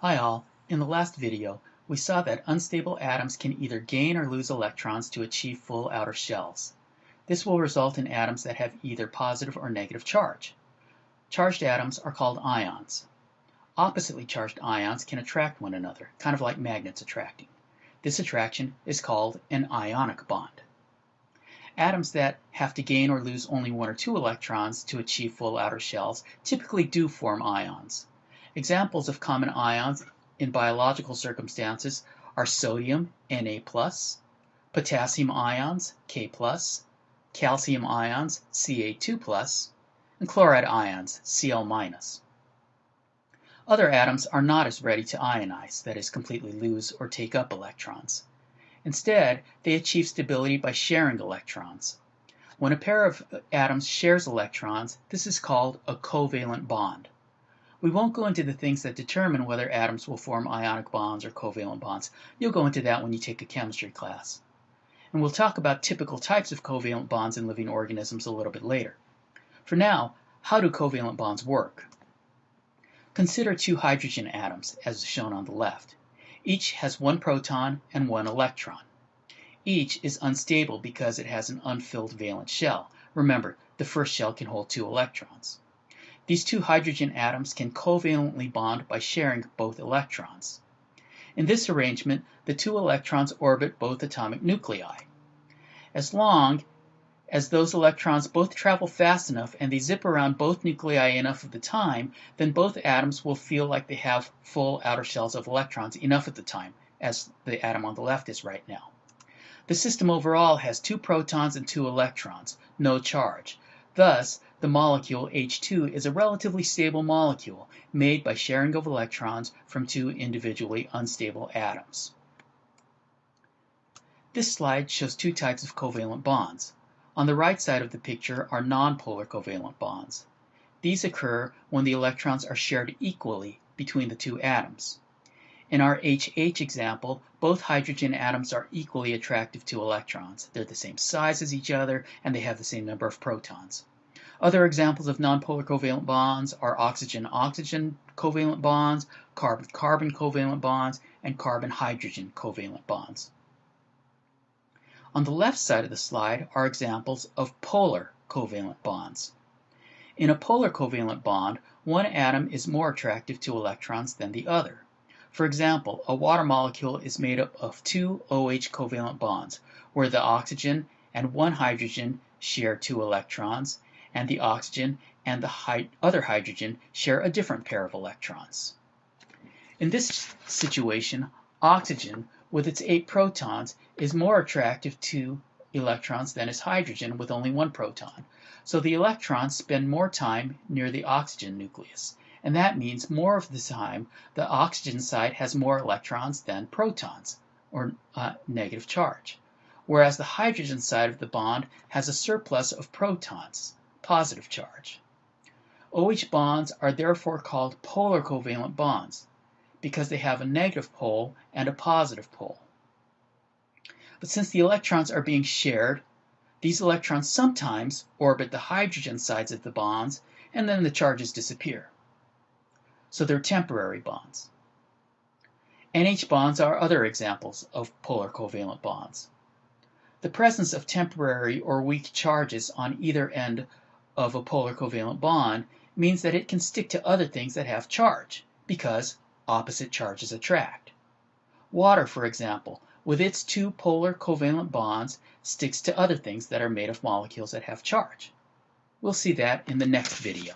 Hi all, in the last video we saw that unstable atoms can either gain or lose electrons to achieve full outer shells. This will result in atoms that have either positive or negative charge. Charged atoms are called ions. Oppositely charged ions can attract one another, kind of like magnets attracting. This attraction is called an ionic bond. Atoms that have to gain or lose only one or two electrons to achieve full outer shells typically do form ions. Examples of common ions in biological circumstances are sodium Na+, potassium ions K+, calcium ions Ca2+, and chloride ions Cl-. Other atoms are not as ready to ionize, that is, completely lose or take up electrons. Instead, they achieve stability by sharing electrons. When a pair of atoms shares electrons, this is called a covalent bond. We won't go into the things that determine whether atoms will form ionic bonds or covalent bonds. You'll go into that when you take a chemistry class. And we'll talk about typical types of covalent bonds in living organisms a little bit later. For now, how do covalent bonds work? Consider two hydrogen atoms, as shown on the left. Each has one proton and one electron. Each is unstable because it has an unfilled valence shell. Remember, the first shell can hold two electrons. These two hydrogen atoms can covalently bond by sharing both electrons. In this arrangement, the two electrons orbit both atomic nuclei. As long as those electrons both travel fast enough and they zip around both nuclei enough of the time, then both atoms will feel like they have full outer shells of electrons enough of the time, as the atom on the left is right now. The system overall has two protons and two electrons, no charge. Thus, the molecule H2 is a relatively stable molecule made by sharing of electrons from two individually unstable atoms. This slide shows two types of covalent bonds. On the right side of the picture are nonpolar covalent bonds. These occur when the electrons are shared equally between the two atoms. In our HH example, both hydrogen atoms are equally attractive to electrons. They're the same size as each other and they have the same number of protons. Other examples of nonpolar covalent bonds are oxygen-oxygen covalent bonds, carbon-carbon covalent bonds, and carbon-hydrogen covalent bonds. On the left side of the slide are examples of polar covalent bonds. In a polar covalent bond, one atom is more attractive to electrons than the other. For example, a water molecule is made up of two OH covalent bonds, where the oxygen and one hydrogen share two electrons, and the oxygen and the other hydrogen share a different pair of electrons. In this situation, oxygen, with its eight protons, is more attractive to electrons than is hydrogen with only one proton. So the electrons spend more time near the oxygen nucleus, and that means more of the time the oxygen side has more electrons than protons, or uh, negative charge, whereas the hydrogen side of the bond has a surplus of protons positive charge. OH bonds are therefore called polar covalent bonds because they have a negative pole and a positive pole. But since the electrons are being shared, these electrons sometimes orbit the hydrogen sides of the bonds and then the charges disappear. So they're temporary bonds. NH bonds are other examples of polar covalent bonds. The presence of temporary or weak charges on either end of a polar covalent bond means that it can stick to other things that have charge, because opposite charges attract. Water, for example, with its two polar covalent bonds, sticks to other things that are made of molecules that have charge. We'll see that in the next video.